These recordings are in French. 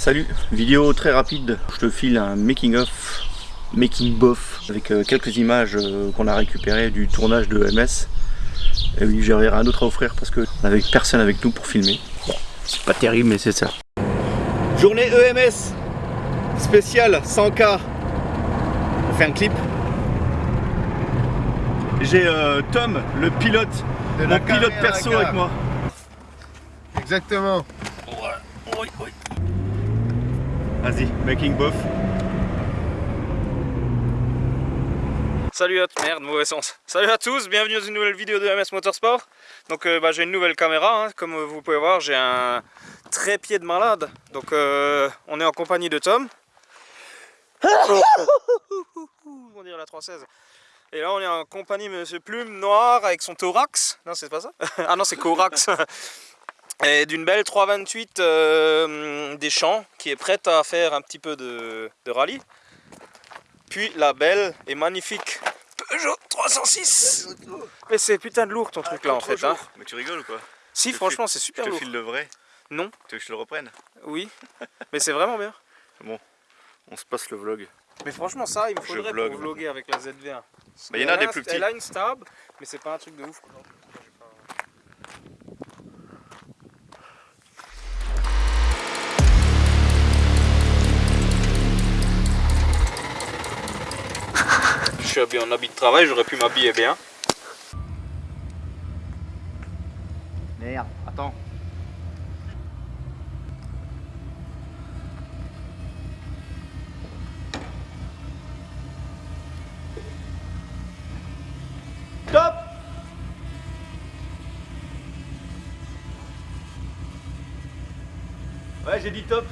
Salut, vidéo très rapide, je te file un making of, making bof avec euh, quelques images euh, qu'on a récupérées du tournage de MS. Et oui, j'ai rien d'autre à offrir parce que on avait personne avec nous pour filmer. Bon, c'est pas terrible mais c'est ça. Journée EMS spéciale 100K. On fait un clip. J'ai euh, Tom, le pilote, De mon la pilote perso avec moi. Exactement. Vas-y, making bof. Salut à tous, merde, mauvais sens. Salut à tous, bienvenue dans une nouvelle vidéo de MS Motorsport. Donc euh, bah, j'ai une nouvelle caméra, hein. comme vous pouvez voir, j'ai un trépied de malade. Donc euh, on est en compagnie de Tom. on dirait la 316. Et là on est en compagnie de Monsieur Plume Noir avec son thorax. Non c'est pas ça Ah non c'est Corax. Et d'une belle 328 euh, des champs qui est prête à faire un petit peu de, de rallye. Puis la belle et magnifique Peugeot 306 Mais c'est putain de lourd ton truc là en fait hein. Mais tu rigoles ou quoi? Si te franchement c'est Je super te lourd file le vrai? Non Tu veux que je le reprenne? Oui Mais c'est vraiment bien On se passe le vlog. Mais franchement ça il me faudrait vlog. pour vloguer avec la ZV1 Bah, il y en a des plus petits. Elle a une stab mais c'est pas un truc de ouf quoi. Suis habillé en habit de travail, j'aurais pu m'habiller bien. Merde, attends. Top Ouais, j'ai dit top.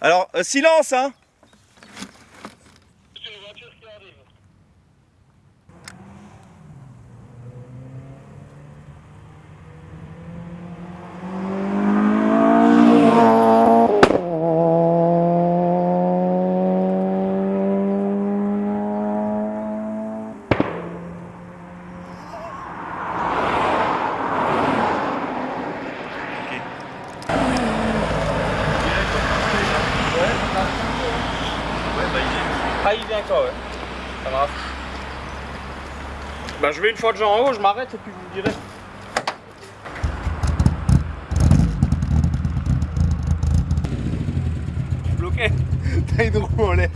Alors, euh, silence, hein Ah il vient avec toi ouais. Ça marche. Bah je vais une fois déjà en haut, je m'arrête et puis je vous dirai. Suis bloqué. T'as une roue en l'air.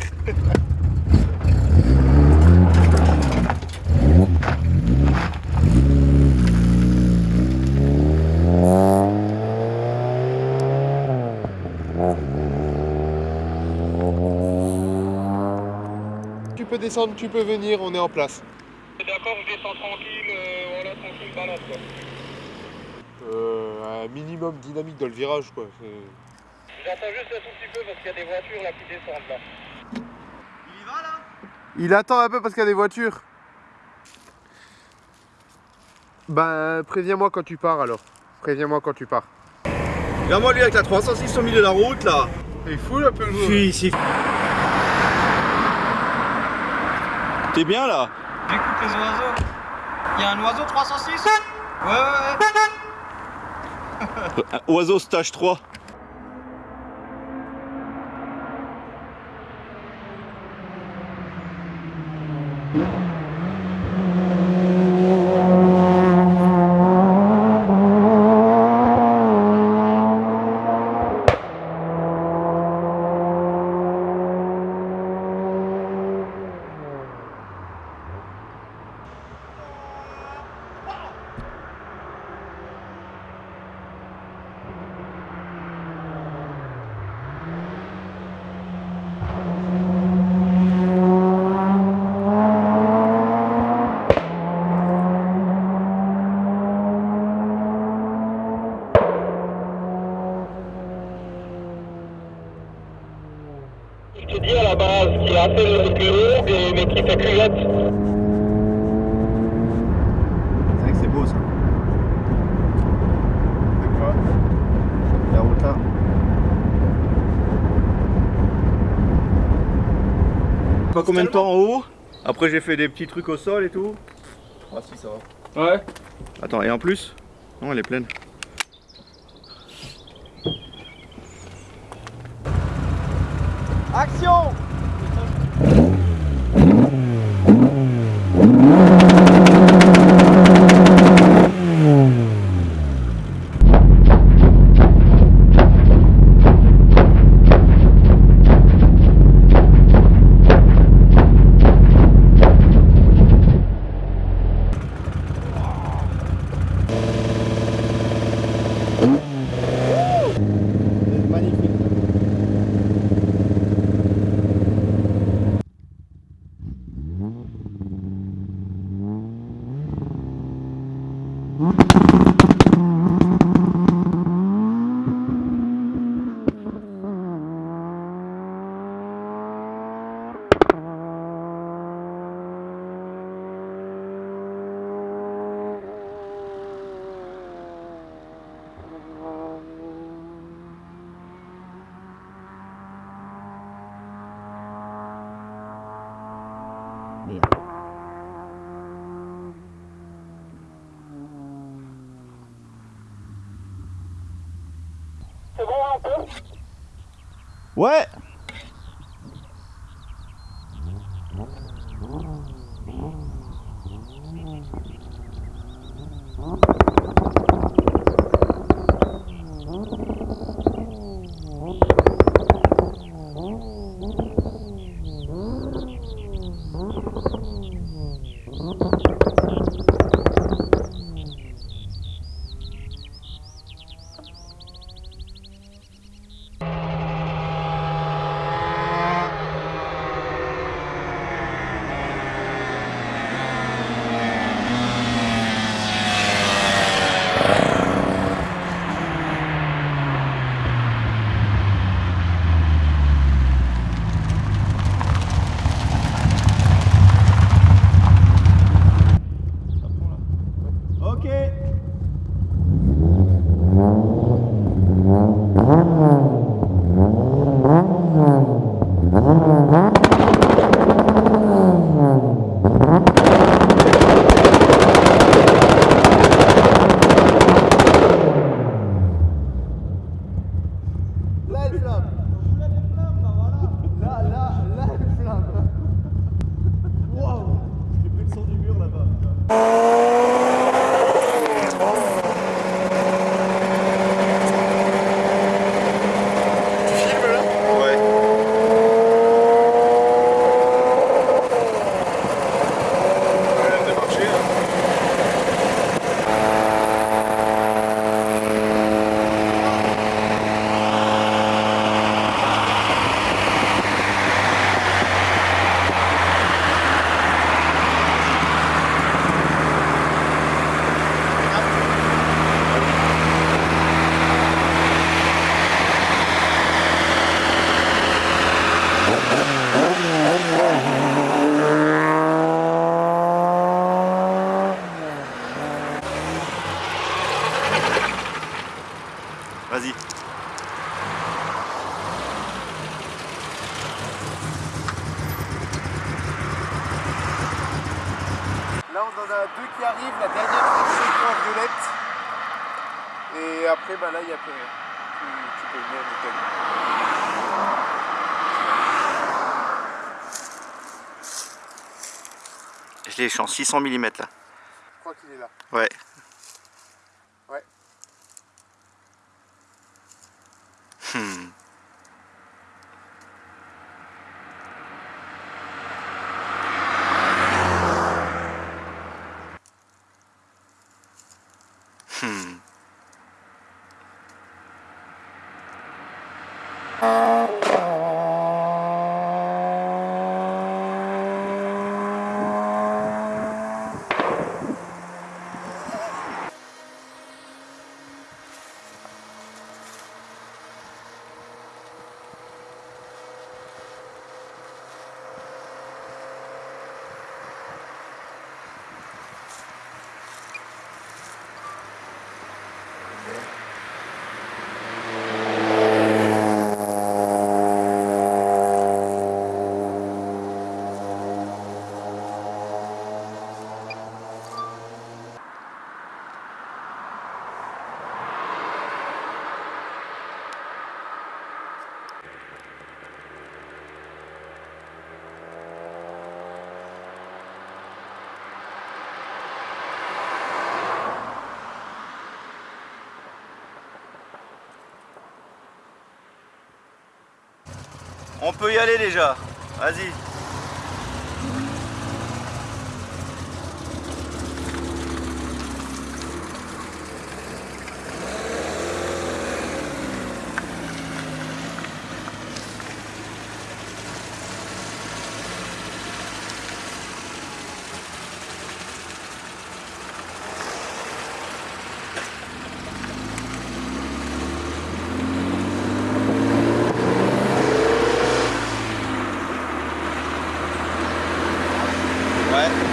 Tu peux descendre, tu peux venir, on est en place. D'accord, je descends tranquille, euh, voilà, tranquille, balade quoi. Euh, un minimum dynamique dans le virage quoi. J'entends juste un tout petit peu parce qu'il y a des voitures là qui descendent là. Il attend un peu parce qu'il y a des voitures. Ben préviens-moi quand tu pars alors. Préviens-moi quand tu pars. Regarde-moi lui avec la 306 au milieu de la route là Il fout un peu le Suis ici. T'es bien là? J'écoute les oiseaux. Il y a un oiseau 306 Ouais, ouais, ouais. Un Oiseau stage 3. Je t'ai dit à la base qu'il a fait le culot, mais qui fait culotte. C'est vrai que c'est beau ça. C'est La route. Pas combien de temps en haut? Après j'ai fait des petits trucs au sol et tout. Ah si ça va. Ouais. Attends, et en plus? Non, elle est pleine. Action C'est Vas-y. Là, on en a deux qui arrivent. La dernière fraction en violette. Et après, bah là, il n'y a plus rien. Tu, tu peux venir, nickel. Je l'ai, je suis en 600 mm là. Je crois qu'il est là. Ouais. Hmm. On peut y aller déjà. Vas-y. Ouais.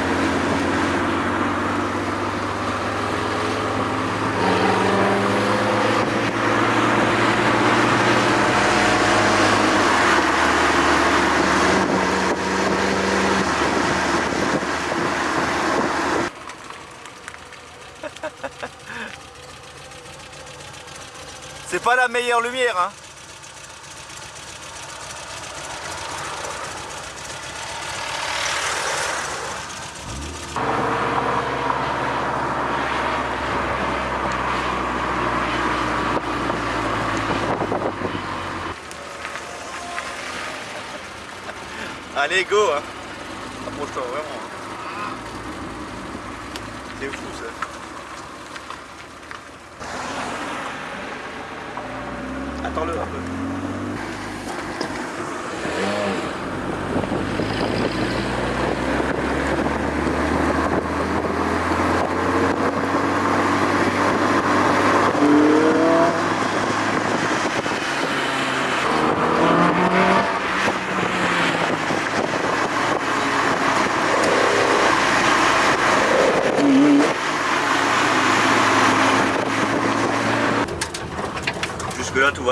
C'est pas la meilleure lumière, hein Allez, go hein. Approche-toi vraiment. hein. C'est fou ça. Attends-le un peu.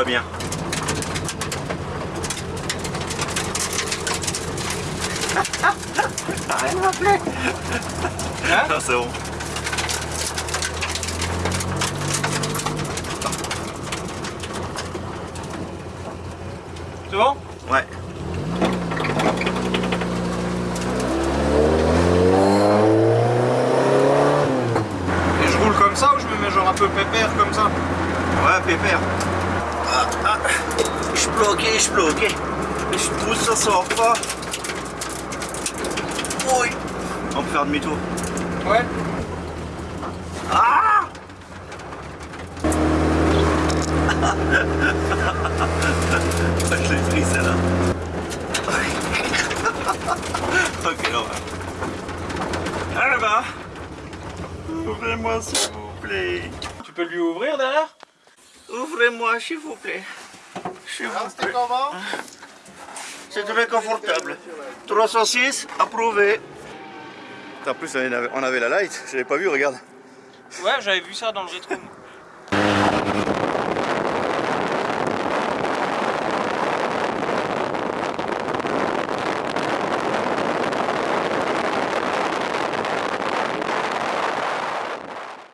Bien. Hein Non c'est bon. C'est bon? Ouais. Et je roule comme ça ou je me mets genre un peu pépère comme ça? Ouais pépère. Je bloqué, je bloqué. Je pousse, ça sort pas. Oui. On peut faire demi-tour. Ouais. Ah Je l'ai pris celle-là. ok, on va. Ah. Ouvrez-moi s'il vous plaît. Tu peux lui ouvrir derrière? Ouvrez-moi s'il vous plaît. Alors, vous c'était comment C'est très confortable. 306, approuvé. En plus, on avait, on avait la light, je l'avais pas vu, regarde. Ouais, j'avais vu ça dans le rétro.